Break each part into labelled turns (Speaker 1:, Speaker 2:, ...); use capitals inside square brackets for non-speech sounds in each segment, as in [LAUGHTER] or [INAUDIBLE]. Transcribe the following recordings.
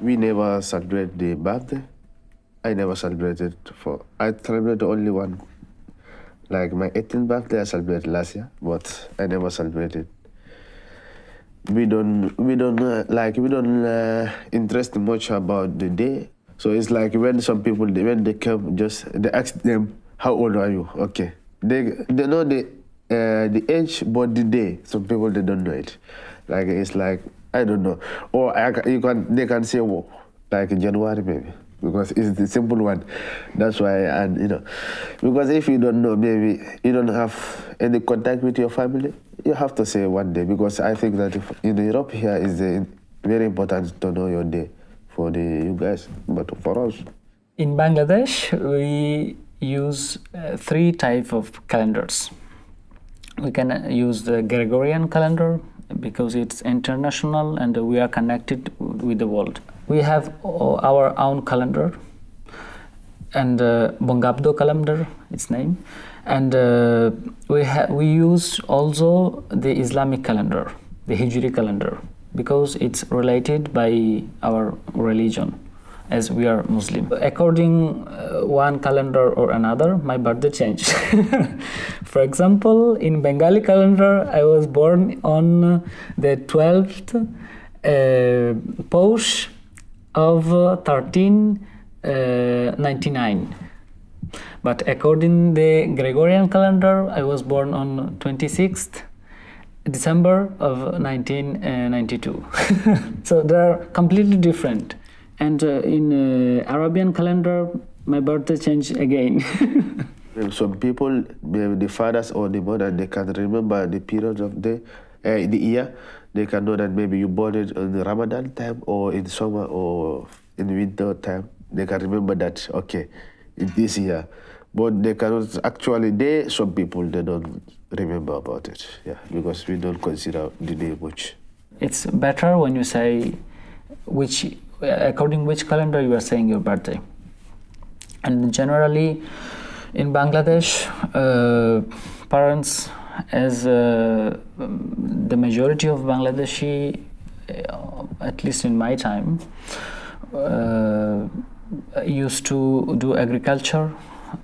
Speaker 1: we never celebrate the birthday. I never celebrated for. I celebrated only one. Like my 18th birthday, I celebrated last year, but I never celebrated. We don't, we don't uh, like, we don't uh, interest much about the day. So it's like when some people, when they come, just they ask them, "How old are you?" Okay, they they know the uh, the age, but the day. Some people they don't know it. Like it's like I don't know, or I, you can they can say, well, like January maybe because it's the simple one. That's why, and you know, because if you don't know, maybe you don't have any contact with your family, you have to say one day. Because I think that if, in Europe here is very important to know your day for the you guys, but for us.
Speaker 2: In Bangladesh, we use uh, three type of calendars. We can uh, use the Gregorian calendar because it's international and we are connected with the world. We have our own calendar and uh, Bongabdo calendar, its name, and uh, we we use also the Islamic calendar, the Hijri calendar, because it's related by our religion as we are Muslim. According uh, one calendar or another, my birthday changed. [LAUGHS] For example, in Bengali calendar, I was born on the 12th uh, Posh of 1399. Uh, but according the Gregorian calendar, I was born on 26th December of 1992. [LAUGHS] so they are completely different and uh, in uh, Arabian calendar, my birthday changed again. [LAUGHS]
Speaker 1: Some people, the fathers or the mother, they can remember the period of the uh, the year. They can know that maybe you born it in the Ramadan time or in summer or in winter time. They can remember that okay, in this year, but they cannot actually. They some people they don't remember about it. Yeah, because we don't consider the day much.
Speaker 2: It's better when you say which according which calendar you are saying your birthday. And generally in bangladesh uh, parents as uh, the majority of bangladeshi uh, at least in my time uh, used to do agriculture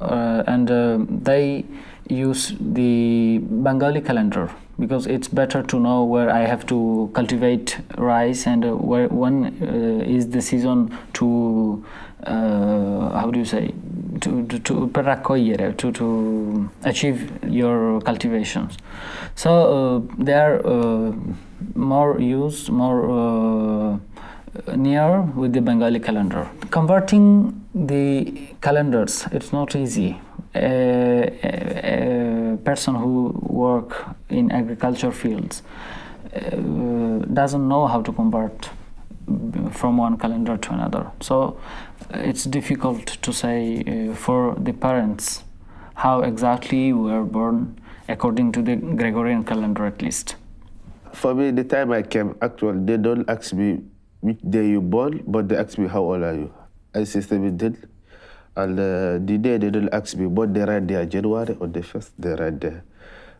Speaker 2: uh, and uh, they use the bengali calendar because it's better to know where I have to cultivate rice and uh, where when uh, is the season to uh, how do you say to to to, to, to achieve your cultivations. So uh, they are uh, more used, more uh, near with the Bengali calendar. Converting the calendars, it's not easy. Person who work in agriculture fields uh, doesn't know how to convert from one calendar to another. So it's difficult to say uh, for the parents how exactly we were born according to the Gregorian calendar at least.
Speaker 1: For me, the time I came, actually, they don't ask me which day you born, but they ask me how old are you. I say 17. And uh, the day they don't ask me, but they write there, January or the first, they write there.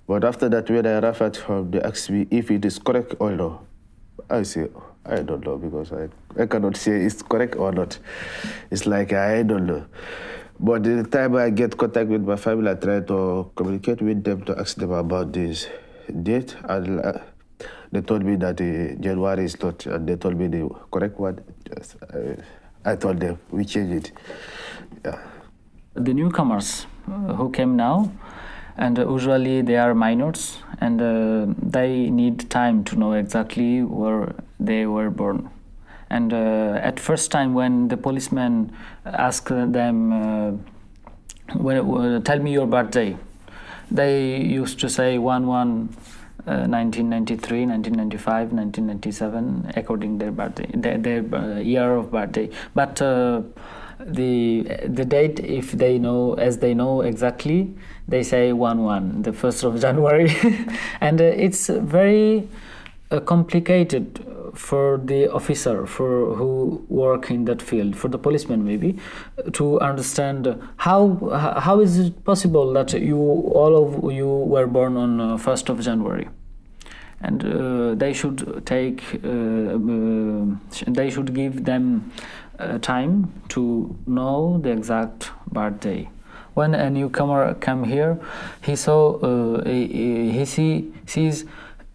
Speaker 1: But after that, when I arrive at home, they ask me if it is correct or no. I say, I don't know because I, I cannot say it's correct or not. It's like I don't know. But the time I get contact with my family, I try to communicate with them to ask them about this date. And uh, they told me that January is not, and they told me the correct one. I, I told them, we change it. Yeah.
Speaker 2: The newcomers who came now, and usually they are minors and uh, they need time to know exactly where they were born and uh, at first time when the policeman asked them uh, when, tell me your birthday they used to say one 1 1 1993 1995 1997 according their birthday their, their uh, year of birthday. But uh, the the date if they know as they know exactly they say 1 1 the 1st of [LAUGHS] january. And uh, it's very uh, complicated for the officer for who work in that field for the policeman maybe to understand how how is it possible that you all of you were born on uh, 1st of january? And uh, they should take uh, uh, they should give them uh, time to know the exact birthday. When a newcomer come here he saw uh, he, he see, sees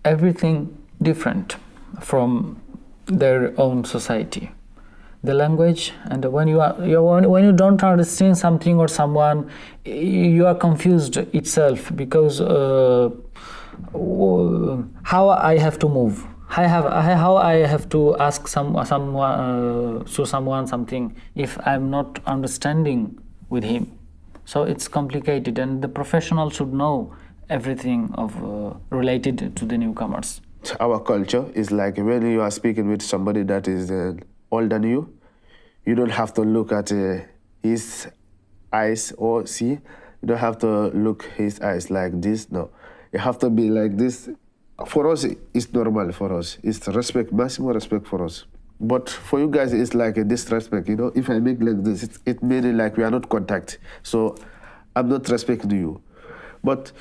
Speaker 2: everything different from their own society the language and when you are you when you don't understand something or someone you are confused itself because uh, how i have to move I have how I have to ask some someone uh, to someone something if I'm not understanding with him. So it's complicated, and the professional should know everything of uh, related to the newcomers.
Speaker 1: Our culture is like when you are speaking with somebody that is uh, older than you, you don't have to look at uh, his eyes or see. You don't have to look his eyes like this. No, you have to be like this for us, it's normal for us. It's respect, maximum respect for us. But for you guys, it's like a disrespect. You know, if I make like this, it, it made like we are not contact. So I'm not respecting you. But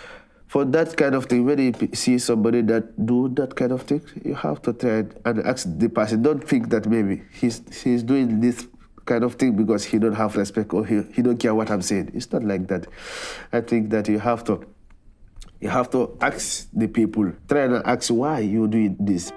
Speaker 1: for that kind of thing, when you see somebody that do that kind of thing, you have to try and ask the person. Don't think that maybe he's he's doing this kind of thing because he don't have respect or he, he don't care what I'm saying. It's not like that. I think that you have to you have to ask the people, try and ask why you doing this.